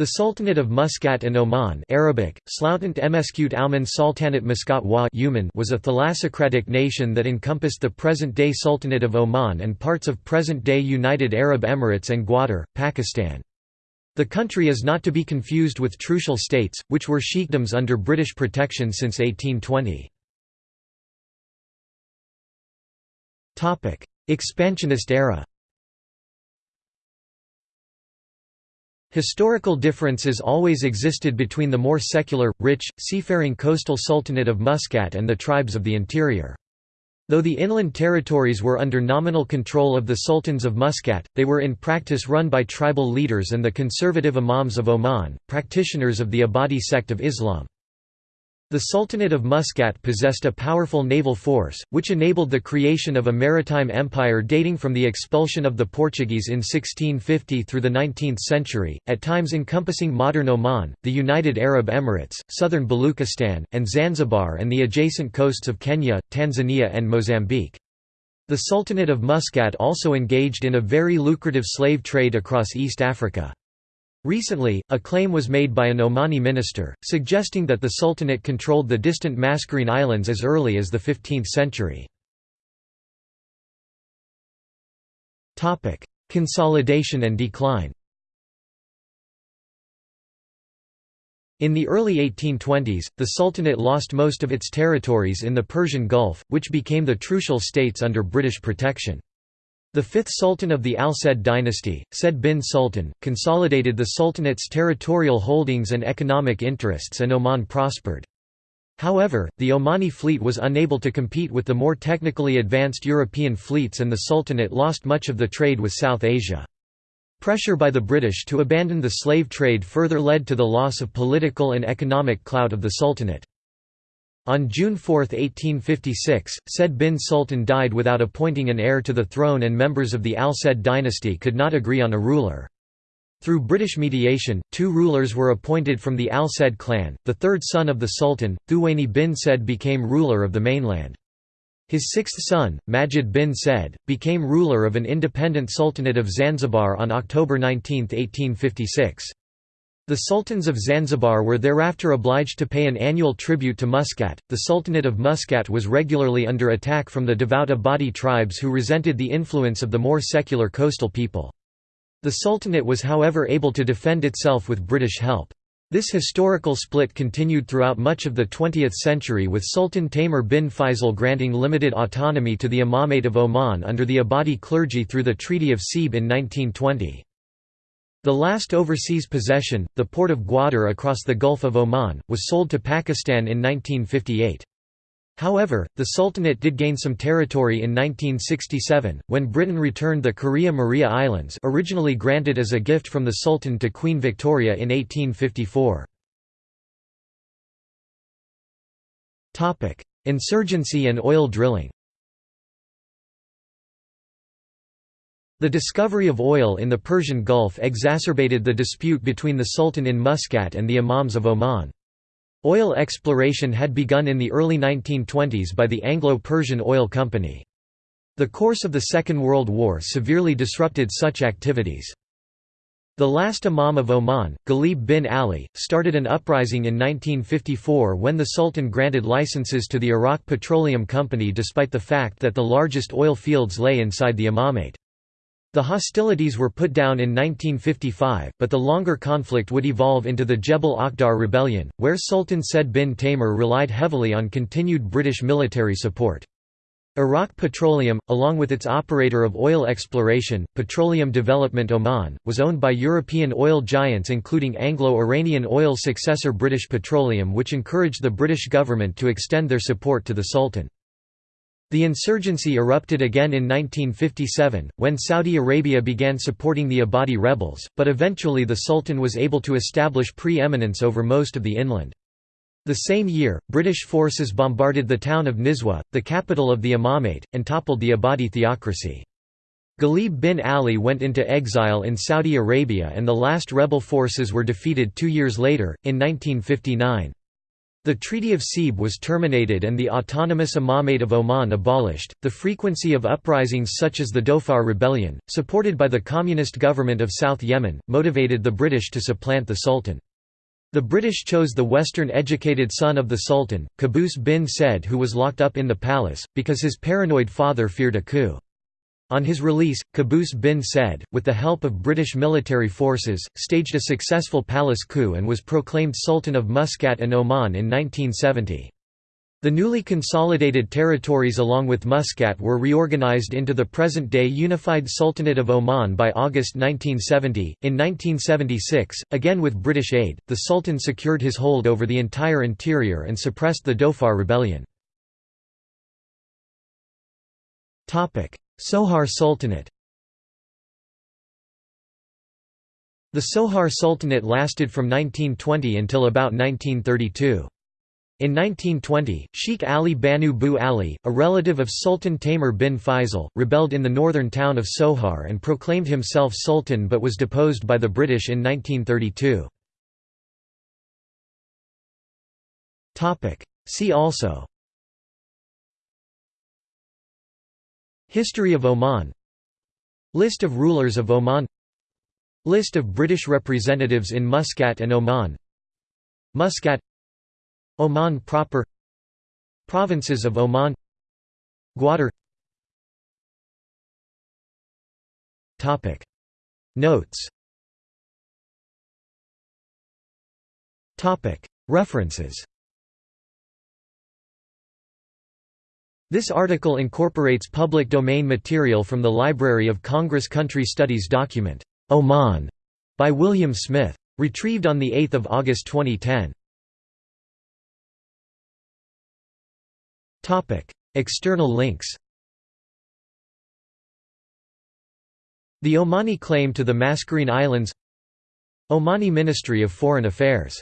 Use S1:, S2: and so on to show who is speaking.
S1: The Sultanate of Muscat and Oman Arabic, Sultanate Muscat wa was a thalassocratic nation that encompassed the present-day Sultanate of Oman and parts of present-day United Arab Emirates and Gwadar, Pakistan. The country is not to be confused with trucial states, which were sheikdoms under British protection since 1820. Expansionist era Historical differences always existed between the more secular, rich, seafaring coastal Sultanate of Muscat and the tribes of the interior. Though the inland territories were under nominal control of the sultans of Muscat, they were in practice run by tribal leaders and the conservative imams of Oman, practitioners of the Ibadi sect of Islam. The Sultanate of Muscat possessed a powerful naval force, which enabled the creation of a maritime empire dating from the expulsion of the Portuguese in 1650 through the 19th century, at times encompassing modern Oman, the United Arab Emirates, southern Baluchistan, and Zanzibar and the adjacent coasts of Kenya, Tanzania and Mozambique. The Sultanate of Muscat also engaged in a very lucrative slave trade across East Africa. Recently, a claim was made by an Omani minister, suggesting that the Sultanate controlled the distant Mascarene Islands as early as the 15th century. Consolidation and decline In the early 1820s, the Sultanate lost most of its territories in the Persian Gulf, which became the Trucial states under British protection. The fifth sultan of the Al Said dynasty, Said bin Sultan, consolidated the sultanate's territorial holdings and economic interests and Oman prospered. However, the Omani fleet was unable to compete with the more technically advanced European fleets and the sultanate lost much of the trade with South Asia. Pressure by the British to abandon the slave trade further led to the loss of political and economic clout of the sultanate. On June 4, 1856, Said bin Sultan died without appointing an heir to the throne and members of the Al Said dynasty could not agree on a ruler. Through British mediation, two rulers were appointed from the Al Said clan. The third son of the Sultan, Thuwaini bin Said became ruler of the mainland. His sixth son, Majid bin Said, became ruler of an independent sultanate of Zanzibar on October 19, 1856. The sultans of Zanzibar were thereafter obliged to pay an annual tribute to Muscat. The Sultanate of Muscat was regularly under attack from the devout Ibadi tribes who resented the influence of the more secular coastal people. The Sultanate was however able to defend itself with British help. This historical split continued throughout much of the 20th century with Sultan Taimur bin Faisal granting limited autonomy to the Imamate of Oman under the Ibadi clergy through the Treaty of Sebes in 1920. The last overseas possession, the port of Gwadar across the Gulf of Oman, was sold to Pakistan in 1958. However, the Sultanate did gain some territory in 1967, when Britain returned the Kuria Muria Islands originally granted as a gift from the Sultan to Queen Victoria in 1854. Insurgency and oil drilling The discovery of oil in the Persian Gulf exacerbated the dispute between the Sultan in Muscat and the Imams of Oman. Oil exploration had begun in the early 1920s by the Anglo-Persian Oil Company. The course of the Second World War severely disrupted such activities. The last Imam of Oman, Ghalib bin Ali, started an uprising in 1954 when the Sultan granted licenses to the Iraq Petroleum Company despite the fact that the largest oil fields lay inside the imamate. The hostilities were put down in 1955, but the longer conflict would evolve into the Jebel Akhdar rebellion, where Sultan Said bin Taimur relied heavily on continued British military support. Iraq Petroleum, along with its operator of oil exploration, Petroleum Development Oman, was owned by European oil giants including Anglo-Iranian oil successor British Petroleum which encouraged the British government to extend their support to the Sultan. The insurgency erupted again in 1957, when Saudi Arabia began supporting the Ibadi rebels, but eventually the Sultan was able to establish pre-eminence over most of the inland. The same year, British forces bombarded the town of Nizwa, the capital of the Imamate, and toppled the Ibadi theocracy. Ghalib bin Ali went into exile in Saudi Arabia and the last rebel forces were defeated two years later, in 1959. The Treaty of Sebes was terminated and the autonomous Imamate of Oman abolished. The frequency of uprisings such as the Dhofar Rebellion, supported by the communist government of South Yemen, motivated the British to supplant the Sultan. The British chose the Western-educated son of the Sultan, Qaboos bin Said who was locked up in the palace, because his paranoid father feared a coup. On his release, Qaboos bin Said, with the help of British military forces, staged a successful palace coup and was proclaimed Sultan of Muscat and Oman in 1970. The newly consolidated territories along with Muscat were reorganized into the present-day unified Sultanate of Oman by August 1970. In 1976, again with British aid, the Sultan secured his hold over the entire interior and suppressed the Dhofar rebellion. Sohar Sultanate The Sohar Sultanate lasted from 1920 until about 1932. In 1920, Sheikh Ali Banu Bu Ali, a relative of Sultan Taimur bin Faisal, rebelled in the northern town of Sohar and proclaimed himself sultan but was deposed by the British in 1932. See also History of Oman. List of rulers of Oman. List of British representatives in Muscat and Oman. Muscat. Oman proper. Provinces of Oman. Gwadar. Notes. References This article incorporates public domain material from the Library of Congress Country Studies document, Oman, by William Smith. Retrieved on 8 August 2010. External links The Omani claim to the Mascarene Islands Omani Ministry of Foreign Affairs